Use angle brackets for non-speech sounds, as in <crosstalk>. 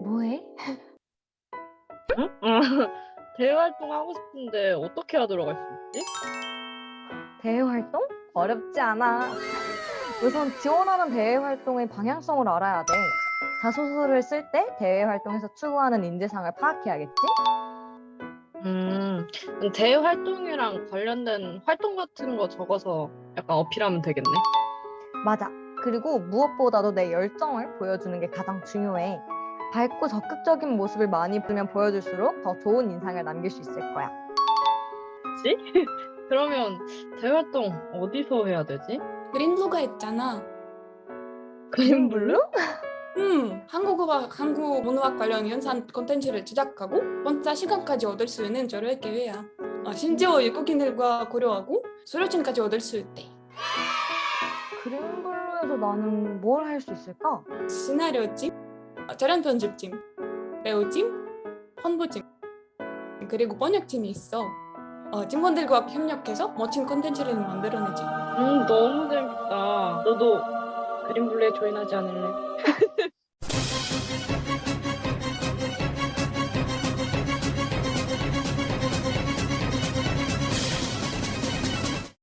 뭐해? <laughs> 대외 활동 하고 싶은데 어떻게 하도록 할수 있지? 대외 활동? 어렵지 않아. 우선 지원하는 대외 활동의 방향성을 알아야 돼. 자소서를 쓸 때 대외 활동에서 추구하는 인재상을 파악해야겠지? 음, 대외 활동이랑 관련된 활동 같은 거 적어서 약간 어필하면 되겠네. 맞아. 그리고 무엇보다도 내 열정을 보여주는 게 가장 중요해. 밝고 적극적인 모습을 많이 보면 보여줄수록 더 좋은 인상을 남길 수 있을 거야. 그치? <laughs> 그러면 대외 활동 어디서 해야 되지? 그린블루가 있잖아. 그린블루? 음, 한국어와 한국 문학 관련 연산 콘텐츠를 제작하고 원자 시간까지 얻을 수 있는 저럴 기회야. 어, 심지어 외국인들과 고려하고 수료증까지 얻을 수 있대. 그린블루에서 나는 뭘 할 수 있을까? 시나리오찜, 어, 촬영 편집찜, 배우찜, 홍보찜, 그리고 번역팀이 있어. 어, 팀원들과 협력해서 멋진 콘텐츠를 만들어내지. 음, 너무 재밌다. 너도 그린블루에 조인하지 않을래? <laughs>